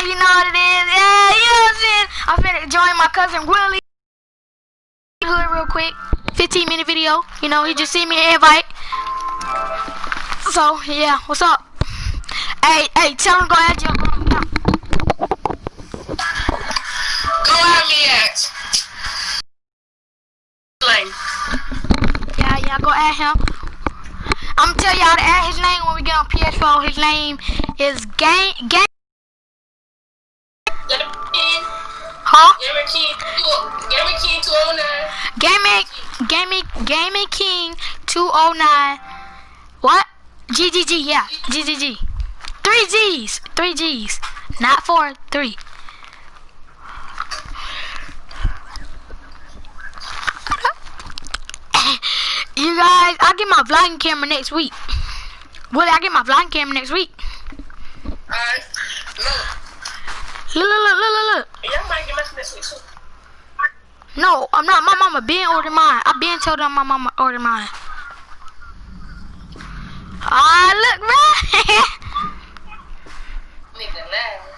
you know what it is. Yeah, you know what I'm saying? I'm finna join my cousin Willie. Hood real quick. 15 minute video. You know, he just sent me an invite. So, yeah, what's up? Hey, hey, tell him go ahead, Joe. Go at me at. Yeah, yeah, go at him. I'm gonna tell y'all to add his name when we get on PS4. His name is Game Game. Huh? Get him a key. to- Get him a key to 09. Gaming Gaming Gaming King 209. What? GGG, yeah. GGG. Three G's. Three G's. Not four, three. You guys, I'll get my vlogging camera next week. Willie, I get my vlogging camera next week. Uh, Alright. Look, look, look, look, look, look. Y'all might get messing this week. No, I'm not. My mama been ordered mine. I been told them my mama ordered mine. Ah, look, man. Nigga, laugh.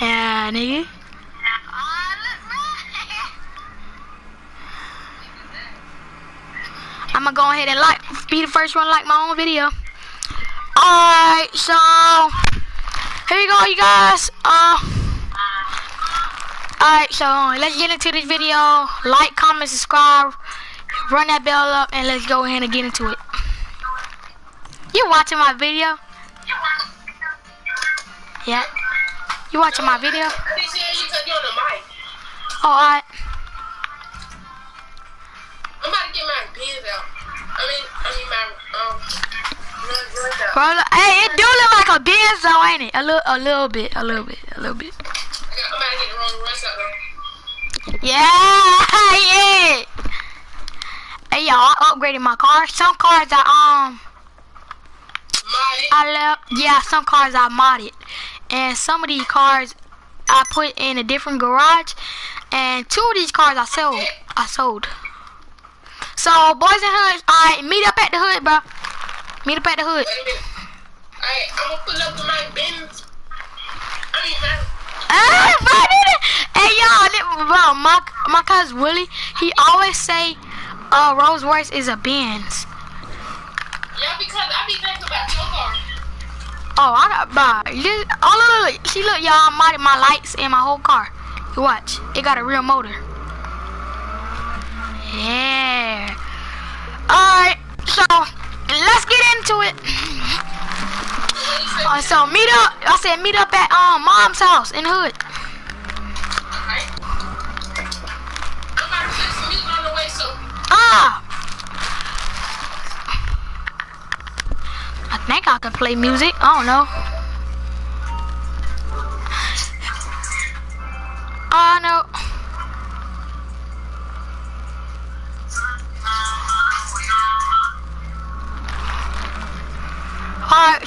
yeah, nigga. I'm gonna go ahead and like, be the first one to like my own video. Alright, so here you go, you guys. Uh, alright, so let's get into this video. Like, comment, subscribe, run that bell up, and let's go ahead and get into it. You watching my video? Yeah. You watching my video? I didn't Bro, hey, it do look like a Benzo, ain't it? A little, a little bit, a little bit, a little bit. I though. Yeah, yeah. Hey, y'all, I upgraded my car. Some cars I um. I. Yeah, some cars I modded, and some of these cars I put in a different garage, and two of these cars I sold. I sold. So, boys and hoods, alright, meet up at the hood, bro. Meet up at the hood. Wait a minute. I'm gonna pull up with my bins. I mean, my, Hey, bro, hey y'all, bro, my my cousin Willie, he always say, uh, Rolls Royce is a Benz. yeah, because I be thinking about your car. Oh, I got, bro, this, oh look, look, look, see, look, y'all, I modded my lights and my whole car. You watch, it got a real motor. Yeah. All right, so let's get into it. Uh, so meet up. I said meet up at um mom's house in the hood. Ah. I think I can play music. I don't know. I know.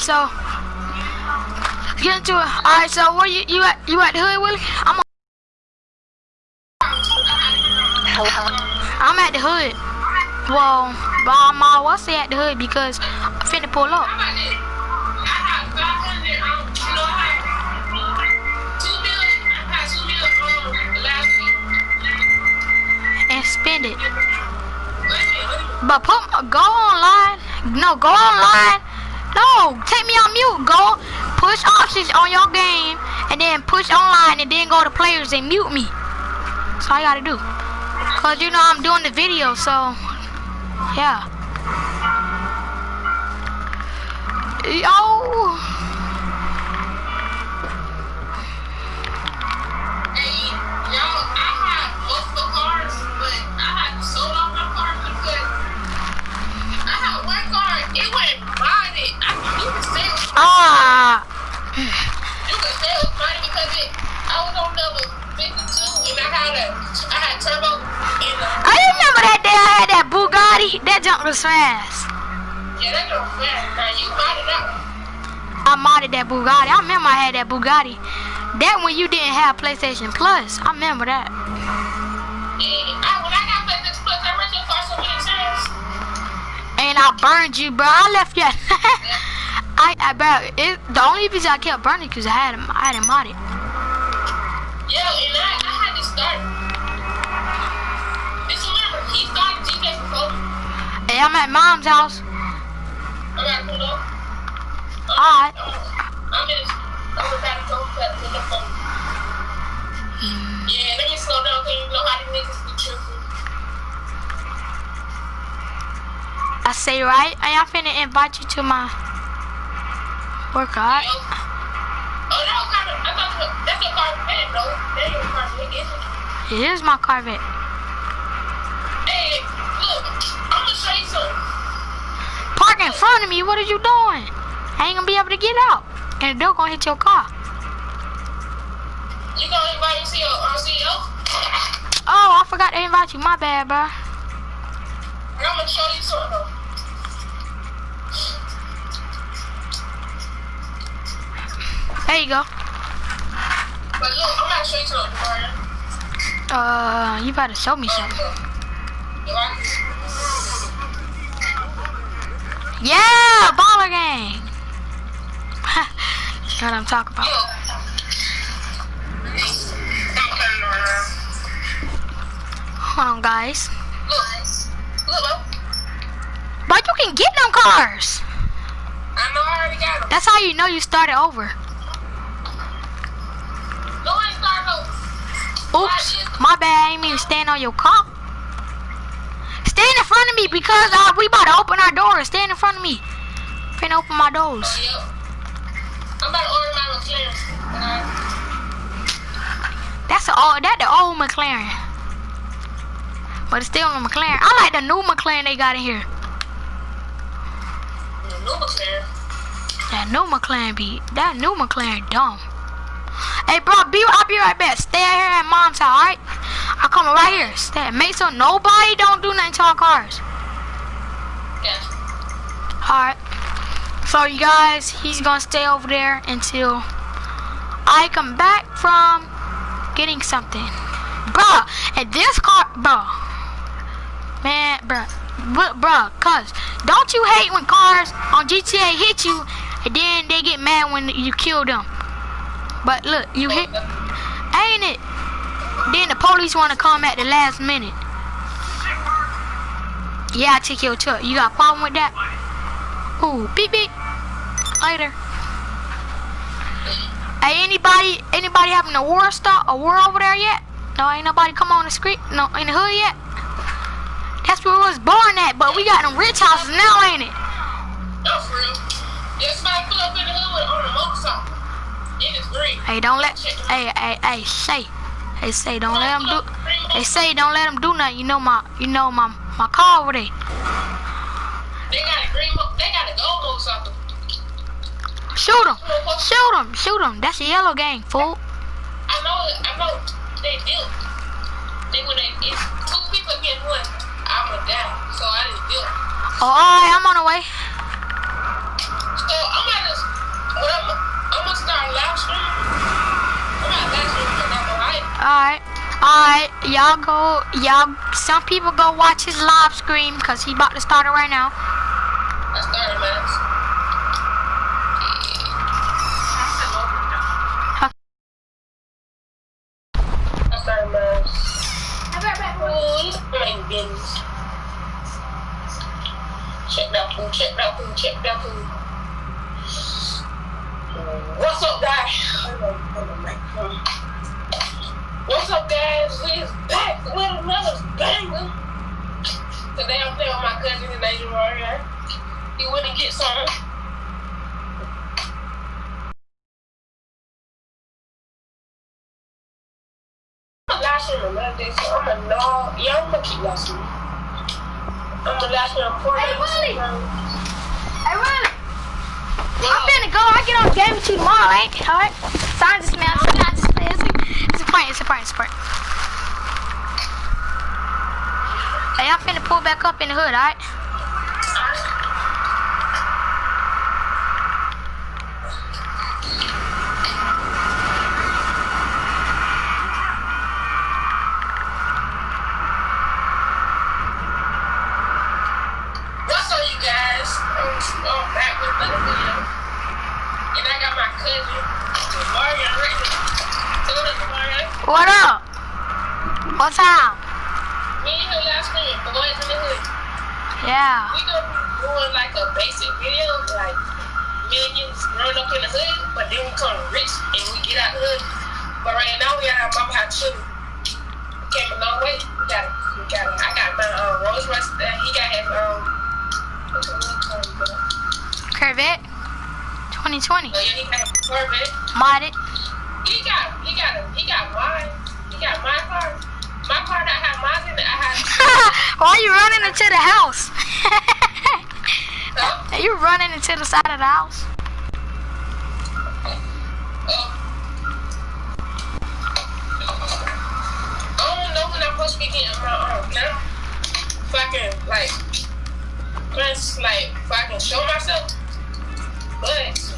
So get into it. Alright, so where you you at you at the hood, Willie? I'm I'm at the hood. Well, but my what's say at the hood because I'm finna pull up. how about this? I have 500, you know, I have two bills, I had two bills, last week. and spend it. But put go online. No, go online. Take me on mute. Go push options on your game and then push online and then go to players and mute me. That's all you gotta do. Cause you know I'm doing the video, so yeah. Yo. That junk was fast. yeah, that girl fast. Now you modded out. I modded that Bugatti. I remember I had that Bugatti. That when you didn't have PlayStation Plus. I remember that. And I, when I got PlayStation Plus, I rented your car so many times. And I burned you, bro. I left you. I, I bro, it, the only reason I kept burning because I had him, I had him modded. Yeah, and I, I had to start. I'm at mom's house. Alright. I'm in. I'm about to go cut with the phone. Yeah, let me slow down so you know how these niggas be. I say right, I am finna invite you to my workout. Oh, that's a though. That is it? It is my Corvette. Front of me, what are you doing? I ain't gonna be able to get out. And the door gonna hit your car. You gonna invite me to your uh, CEO? Oh, I forgot to invite you. My bad, bro. I'm gonna show you something. There you go. But look, I'm gonna show you something, Brian. Uh, you better show me something. Yeah, baller gang. know what I'm talking about. Look. I'm turning around. Hold on, guys. Look. Look, bro. But you can get them cars. I know I already got them. That's how you know you started over. No one started over. Oops, my bad. I ain't mean to stand on your car. Front of me because uh, we about to open our doors. Stand in front of me. Finna open my doors. Yep. I'm about to order my McLaren. Uh, That's the old, that the old McLaren. But it's still a McLaren. I like the new McLaren they got in here. the new McLaren. That new McLaren be that new McLaren dumb. Hey bro, be I'll be right back. Stay out here at mom's house, alright? I'm coming right here. Stay make sure nobody don't do nothing to our cars. Yeah. Alright. So you guys, he's gonna stay over there until I come back from getting something. Bruh, and this car bruh. Man. Bruh, bruh, cuz don't you hate when cars on GTA hit you and then they get mad when you kill them? But look, you hit ain't it? Then the police wanna come at the last minute. Yeah, I take your truck. You got a problem with that? Ooh, beep beep. Later. Hey, anybody, anybody having a war start, a war over there yet? No, ain't nobody come on the street, no, in the hood yet. That's where we was born at, but we got them rich houses now, ain't it? No, for real. Yeah, somebody pull up in the hood on a motorcycle. It is green. Hey, don't let, hey, hey, hey, say, hey, say, don't let them do, they say don't let them do nothing. You know my, you know my, my car over there. They got a green mo- They got a gold motorcycle. Shoot them, shoot them, shoot them. That's a yellow gang, fool. I know, I know. They built. They when they it's two people against one, I'ma die. So I didn't build. Oh, all right, I'm on the way. So I'm gonna when I'm I'm gonna start live streaming. I'm gonna live stream because I'm alive. Alright. Alright. Y'all go y'all some people go watch his live stream because he about to start it right now. I started man. I started man. Oh, this ain't business. Check that food, check that food, check that food. What's up, guys? What's up, guys? We is back with another banger. Today I'm playing with my cousin in Asia Warrior. He went and get some. I'm gonna last year another day, so I'm gonna know. Yeah, I'm gonna keep last year. I'm Hey. Willie! Hey, Riley. I'm finna go. I get on game with you tomorrow, ain't it? Alright. Sign this man. Sign this man. Oh, it's a, it's a prank. It's a prank. It's a prank. Hey, I'm finna pull back up in the hood, alright? What up? What's up? Me and him last night, boys in the hood. Yeah. We gonna be doing like a basic video, like millions growing up in the hood, but then we come rich and we get out the hood. But right now we at our mama house chilling. Came a long way. We got it. We got it. I got my um, Rolls Royce. Uh, he got his um. What's the name called? Oh Corvette 2020. yeah, he got his Corvette. Modded. He got he got he got mine. He got my car. My car that had mine in it. I had. Why you running into the house? Huh? you running into the side of the house? I don't know when I'm supposed to be getting my um camera. If I can like, just like if I can show myself. But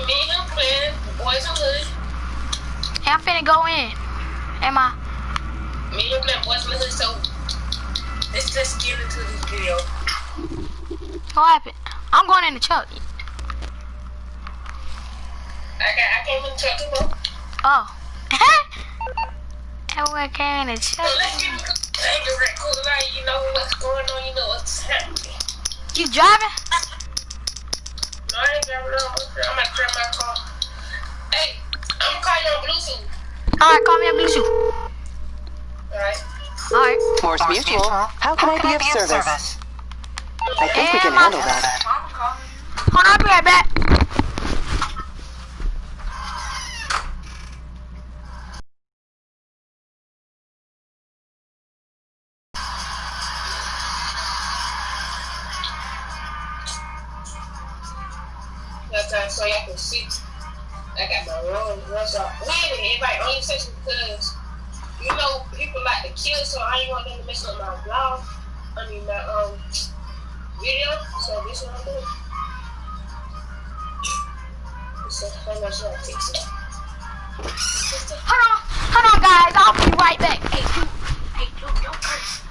You me and him playing boys in hood. Hey, I'm finna go in. Am I? Me and him playing boys in the hood. So let's just get into this video. What happened? I'm going in the truck. I got I came in the truck too. Oh. Everyone came in the So let's get into the things right cool tonight. You know what's going on. You know what's happening. You driving? No, I ain't driving around. I'm gonna grab my car. Hey, I'm gonna call you on Bluetooth. Alright, call me on Bluetooth. Alright. Alright. Mors Mutual. How can I be of service? I think we can handle that. I'm calling you. Hold on, I'll be right back. Time so y'all can see. I got my room. What's up? We ain't everybody on your section because you know people like to kill, so I ain't want them to mess up my vlog. I mean my um video. So this one I'm doing. So how much I take it? Hold on. Hold on, guys. I'll be right back. Hey, dude. Hey, dude. Don't curse.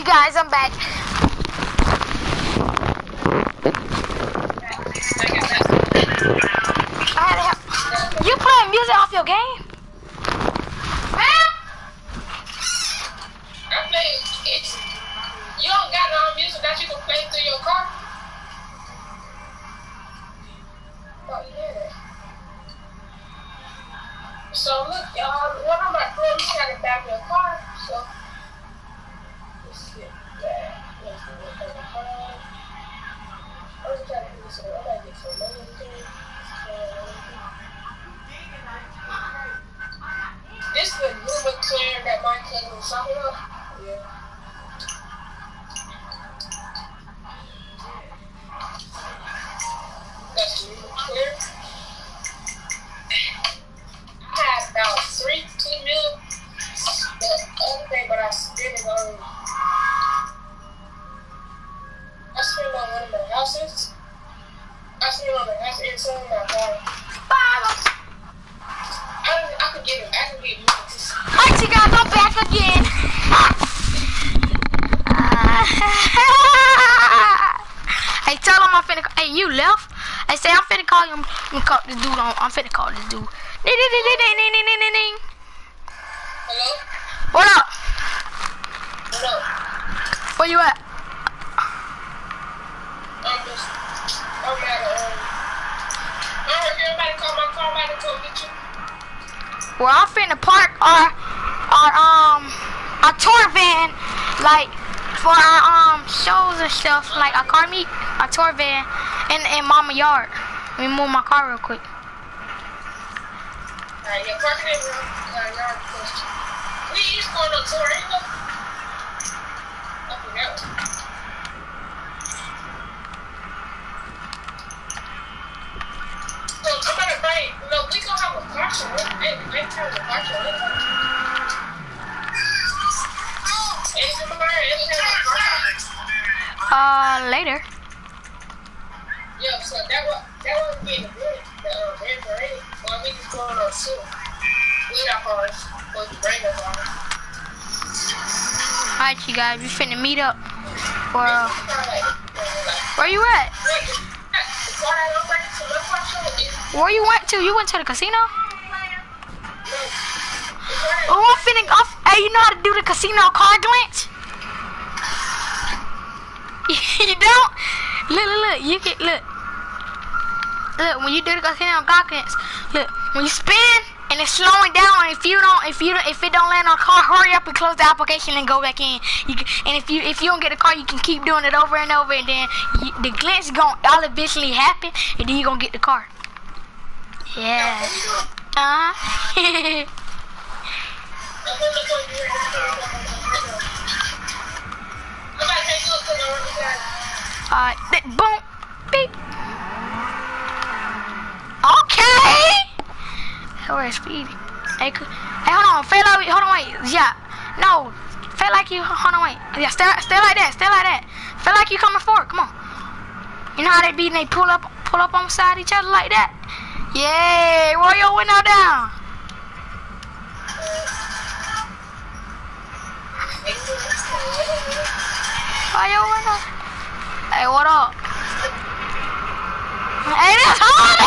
You guys, I'm back. You playing music off your game? I, guys, I'm back again. hey, tell him I'm finna. Hey, you left? I say I'm finna call him. I'm call this dude on. I'm finna call this dude. Ding, ding, ding, ding, ding, ding, ding, ding. Hello. What up? What up? Where you at? I'm just. A, um, I heard everybody. Well, I'm finna park our our um our tour van like for our um shows and stuff like our car meet our tour van in in mama yard. Let me move my car real quick. Alright, yeah, park it in real, uh, yard. We is going on tour, ain't no? we I'll have a marker. Hey, I have a marker. Uh, later. Yeah, so that was that was being good. The uh, red parade. Well, I mean, it's going on too. We not hard. But the brain. Alright, you guys, we finna meet up. Well, uh, where you at? Where you went to? You went to the casino? Oh, I'm finna. I'm, hey, you know how to do the casino car glitch? you don't? Look, look, look. You can look. Look, when you do the casino car glitch, look. When you spin and it's slowing down, if you don't, if you don't, if it don't land on car, hurry up and close the application and go back in. You can, and if you if you don't get the car, you can keep doing it over and over, and then you, the glitch gon' all eventually happen, and then you gonna get the car. Yeah. Uh huh. Gonna Alright, boom, beep. Okay. Where's speed? Hey, hey, hold on, feel like, hold on, wait, yeah, no, feel like you, hold on, wait, yeah, stay, stay like that, stay like that, feel like you coming forward, come on. You know how they be, and they pull up, pull up on side each other like that. Yeah, roll your window down. Roll window. Hey, what up? Hey, that's hard.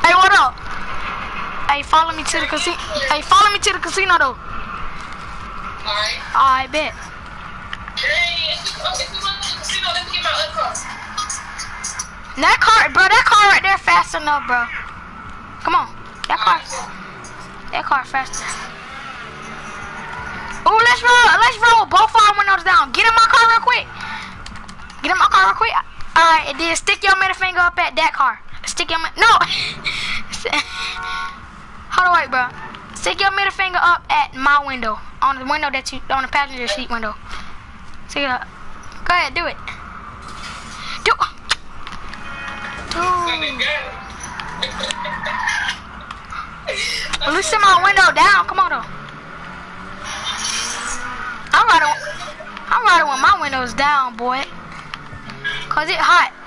hey, what up? Hey, follow me to the casino. Hey, follow me to the casino though. Alright. I bet. That car, bro, that car right there fast enough, bro. Come on. That car, that car faster. Oh, let's roll, let's roll both our windows down. Get in my car real quick. Get in my car real quick. All right, and then stick your middle finger up at that car. Stick your, no. Hold on, wait, bro. Stick your middle finger up at my window, on the window that you, on the passenger seat window. Stick it up. Go ahead, do it. Do. Dude. Loosen my window down. Come on, though. I'm riding. I'm riding with my windows down, boy. Cause it hot.